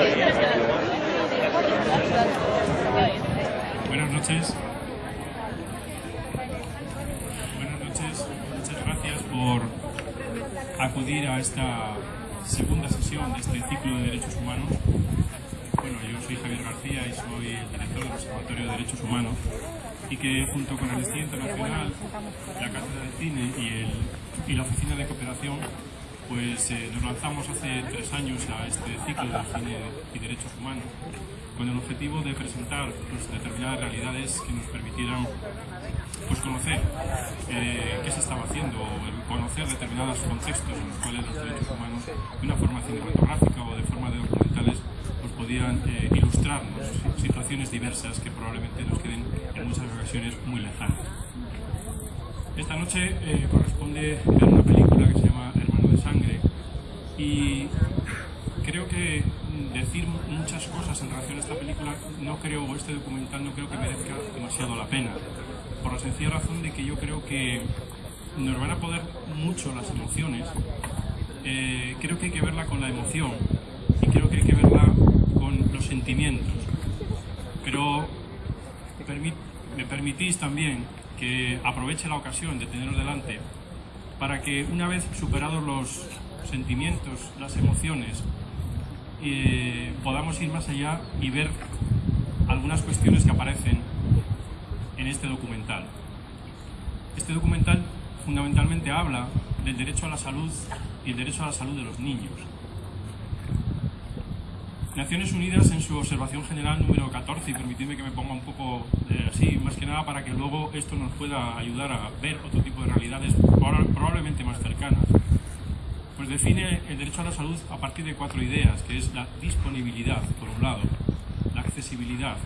Buenas noches. Buenas noches. Muchas gracias por acudir a esta segunda sesión de este ciclo de derechos humanos. Bueno, yo soy Javier García y soy el director del Observatorio de Derechos Humanos y que junto con Amnistía Internacional, la Cátedra de Cine y, el, y la Oficina de Cooperación pues eh, nos lanzamos hace tres años a este ciclo de cine y derechos humanos con el objetivo de presentar pues, determinadas realidades que nos permitieran pues, conocer eh, qué se estaba haciendo conocer determinados contextos en los cuales los derechos humanos de una forma cinematográfica o de forma de documentales pues, podían eh, ilustrarnos situaciones diversas que probablemente nos queden en muchas ocasiones muy lejanas. Esta noche corresponde ver una película que se llama sangre y creo que decir muchas cosas en relación a esta película no creo, documental no creo que merezca demasiado la pena por la sencilla razón de que yo creo que nos van a poder mucho las emociones. Eh, creo que hay que verla con la emoción y creo que hay que verla con los sentimientos. Pero me permitís también que aproveche la ocasión de teneros delante para que una vez superados los sentimientos, las emociones, eh, podamos ir más allá y ver algunas cuestiones que aparecen en este documental. Este documental fundamentalmente habla del derecho a la salud y el derecho a la salud de los niños. Naciones Unidas en su observación general número 14, y permitidme que me ponga un poco eh, así, más que nada para que luego esto nos pueda ayudar a ver otro tipo de realidades probablemente más cercanas, pues define el derecho a la salud a partir de cuatro ideas, que es la disponibilidad, por un lado, la accesibilidad,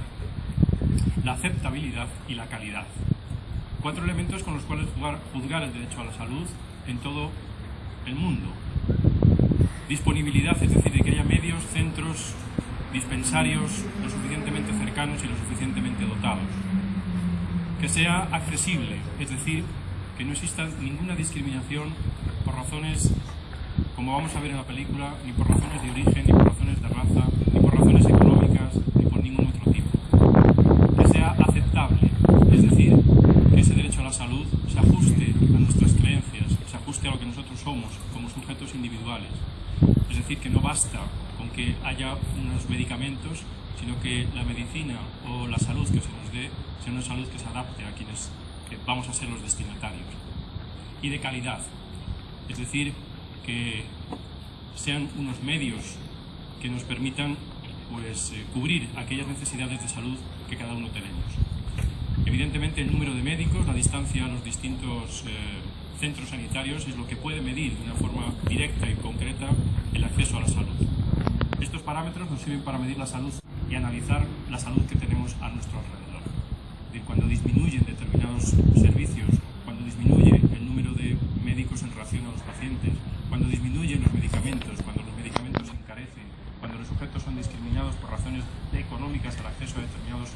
la aceptabilidad y la calidad. Cuatro elementos con los cuales juzgar el derecho a la salud en todo el mundo, disponibilidad, es decir, de que haya medios, centros, dispensarios lo suficientemente cercanos y lo suficientemente dotados. Que sea accesible, es decir, que no exista ninguna discriminación por razones, como vamos a ver en la película, ni por razones de origen, ni por razones de raza, ni por razones económicas, ni por ningún otro tipo. Que sea aceptable, es decir, que ese derecho a la salud se ajuste a nuestras creencias, se ajuste a lo que nosotros somos como sujetos individuales es decir, que no basta con que haya unos medicamentos, sino que la medicina o la salud que se nos dé sea una salud que se adapte a quienes vamos a ser los destinatarios. Y de calidad, es decir, que sean unos medios que nos permitan pues, eh, cubrir aquellas necesidades de salud que cada uno tenemos. Evidentemente el número de médicos, la distancia a los distintos eh, centros sanitarios es lo que puede medir de una forma directa y concreta el acceso a la salud. Estos parámetros nos sirven para medir la salud y analizar la salud que tenemos a nuestro alrededor. cuando disminuyen determinados servicios, cuando disminuye el número de médicos en relación a los pacientes, cuando disminuyen los medicamentos, cuando los medicamentos se encarecen, cuando los sujetos son discriminados por razones económicas al acceso a determinados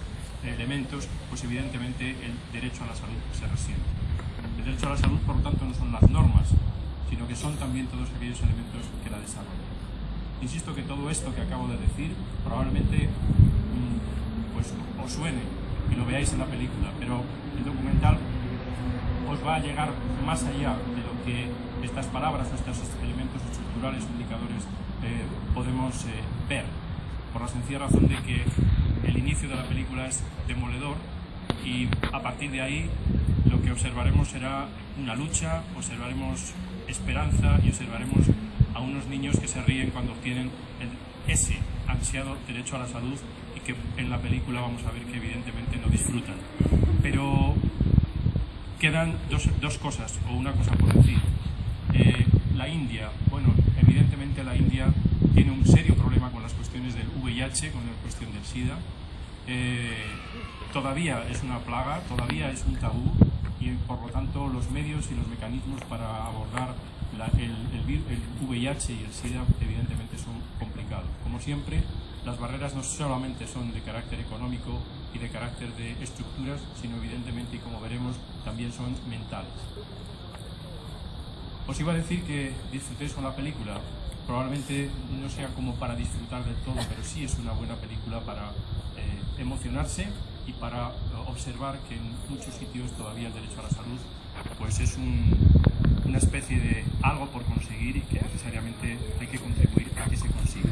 elementos, pues evidentemente el derecho a la salud se resiente. El derecho a la salud, por lo tanto, no son las normas, sino que son también todos aquellos elementos que la desarrollan. Insisto que todo esto que acabo de decir probablemente mm, pues, os suene y lo veáis en la película, pero el documental os va a llegar más allá de lo que estas palabras o estos elementos estructurales o indicadores eh, podemos eh, ver, por la sencilla razón de que el inicio de la película es demoledor y a partir de ahí lo observaremos será una lucha, observaremos esperanza y observaremos a unos niños que se ríen cuando obtienen ese ansiado derecho a la salud y que en la película vamos a ver que evidentemente no disfrutan. Pero quedan dos, dos cosas, o una cosa por decir. Eh, la India, bueno, evidentemente la India tiene un serio problema con las cuestiones del VIH, con la cuestión del SIDA. Eh, todavía es una plaga, todavía es un tabú, y por lo tanto los medios y los mecanismos para abordar el, VIH y el SIDA evidentemente son complicados. Como siempre, las barreras no solamente son de carácter económico y de carácter de estructuras, sino evidentemente, y como veremos, también son mentales. Os iba a decir que disfrutéis con la película, probablemente no sea como para disfrutar del todo, pero sí es una buena película para eh, emocionarse y para observar que en muchos sitios todavía el derecho a la salud pues es un, una especie de algo por conseguir y que necesariamente hay que contribuir a que se consiga.